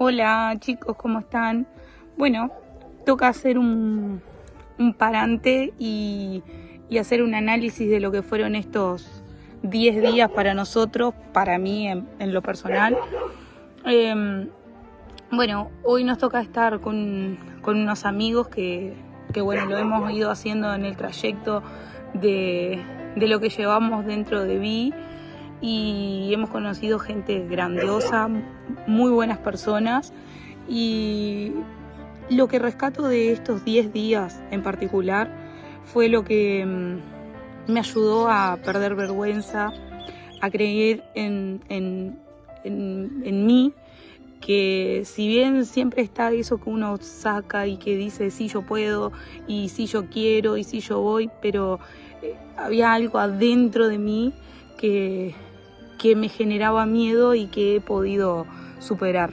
Hola chicos, ¿cómo están? Bueno, toca hacer un, parante y, hacer un análisis de lo que fueron estos 10 días para nosotros, para mí en, lo personal. Em, bueno, hoy nos toca estar con, unos amigos que, bueno, lo hemos ido haciendo en el trayecto de, de lo que llevamos dentro de Vi y hemos conocido gente grandiosa, muy buenas personas. Y lo que rescato de estos 10 días en particular fue lo que mm, me ayudó a perder vergüenza, a creer en, en, en, mí, que si bien siempre está eso que uno saca y que dice sí yo puedo y sí yo quiero y sí yo voy, pero eh, había algo adentro de mí que, que me generaba miedo y que he podido superar.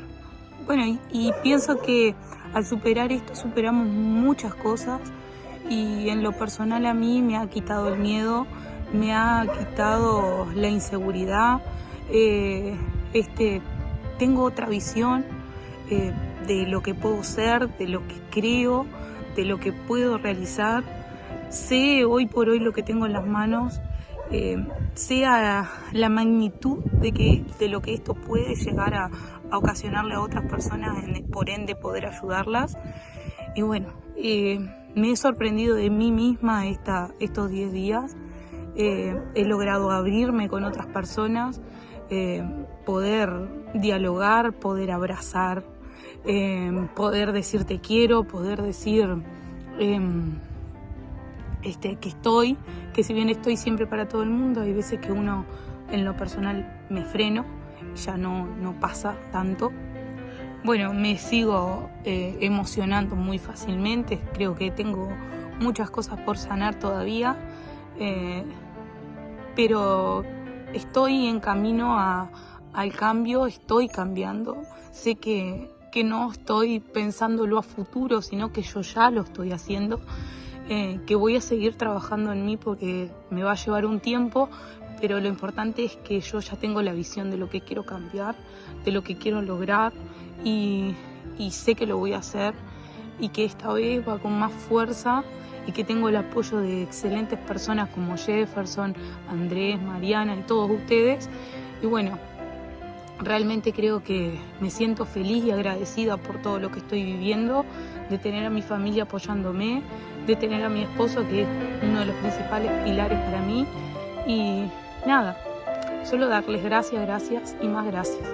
Bueno, y, pienso que al superar esto superamos muchas cosas y en lo personal a mí me ha quitado el miedo, me ha quitado la inseguridad, eh, este, tengo otra visión eh, de lo que puedo ser, de lo que creo, de lo que puedo realizar. Sé hoy por hoy lo que tengo en las manos eh, sea la magnitud de, que, de lo que esto puede llegar a, ocasionarle a otras personas, por ende poder ayudarlas. Y bueno, eh, me he sorprendido de mí misma esta, estos 10 días. Eh, he logrado abrirme con otras personas, poder dialogar, poder abrazar, poder decir te quiero, poder decir em, este, que estoy, que si bien estoy siempre para todo el mundo, hay veces que uno en lo personal me freno, ya no, no pasa tanto. Bueno, me sigo eh, emocionando muy fácilmente, creo que tengo muchas cosas por sanar todavía, eh, pero estoy en camino al cambio, estoy cambiando, sé que, que no estoy pensándolo a futuro, sino que yo ya lo estoy haciendo. Eh, que voy a seguir trabajando en mí porque me va a llevar un tiempo, pero lo importante es que yo ya tengo la visión de lo que quiero cambiar, de lo que quiero lograr y, sé que lo voy a hacer y que esta vez va con más fuerza y que tengo el apoyo de excelentes personas como Jefferson, Andrés, Mariana y todos ustedes. Y bueno, realmente creo que me siento feliz y agradecida por todo lo que estoy viviendo, de tener a mi familia apoyándome, de tener a mi esposo, que es uno de los principales pilares para mí. Y nada, solo darles gracias, gracias y más gracias.